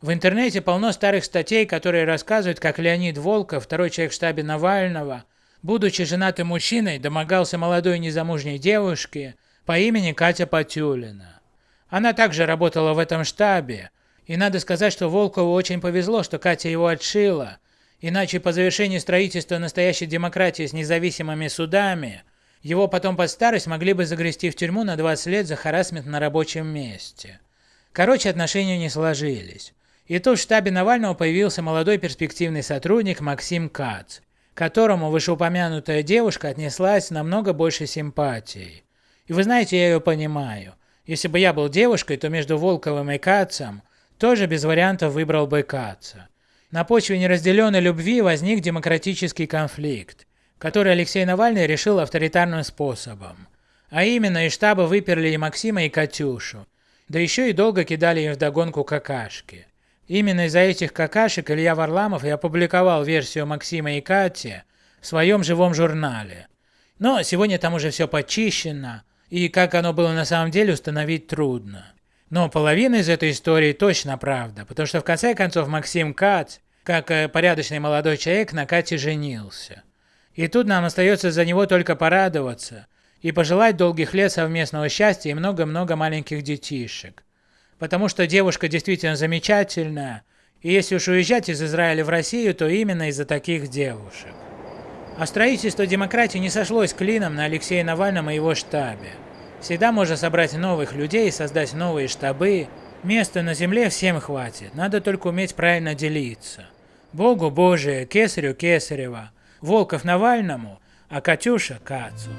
В интернете полно старых статей, которые рассказывают, как Леонид Волков, второй человек в штабе Навального, будучи женатым мужчиной, домогался молодой незамужней девушки по имени Катя Потюлина. Она также работала в этом штабе, и надо сказать, что Волкову очень повезло, что Катя его отшила, иначе по завершении строительства настоящей демократии с независимыми судами, его потом под старость могли бы загрести в тюрьму на 20 лет за харасмент на рабочем месте. Короче, отношения не сложились. И тут в штабе Навального появился молодой перспективный сотрудник Максим Кац, которому вышеупомянутая девушка отнеслась намного больше симпатией. И вы знаете, я ее понимаю. Если бы я был девушкой, то между Волковым и Кацем тоже без вариантов выбрал бы Каца. На почве неразделенной любви возник демократический конфликт, который Алексей Навальный решил авторитарным способом. А именно из штаба выперли и Максима, и Катюшу, да еще и долго кидали им вдогонку какашки. Именно из-за этих какашек Илья Варламов и опубликовал версию Максима и Кати в своем живом журнале. Но сегодня там уже все почищено, и как оно было на самом деле установить трудно. Но половина из этой истории точно правда, потому что в конце концов Максим Кац, как э, порядочный молодой человек, на Кате женился. И тут нам остается за него только порадоваться и пожелать долгих лет совместного счастья и много-много маленьких детишек потому что девушка действительно замечательная, и если уж уезжать из Израиля в Россию, то именно из-за таких девушек. А строительство демократии не сошлось клином на Алексея Навальном и его штабе. Всегда можно собрать новых людей, создать новые штабы. Места на земле всем хватит, надо только уметь правильно делиться. Богу Божие, Кесарю Кесарева, Волков Навальному, а Катюша Кацу.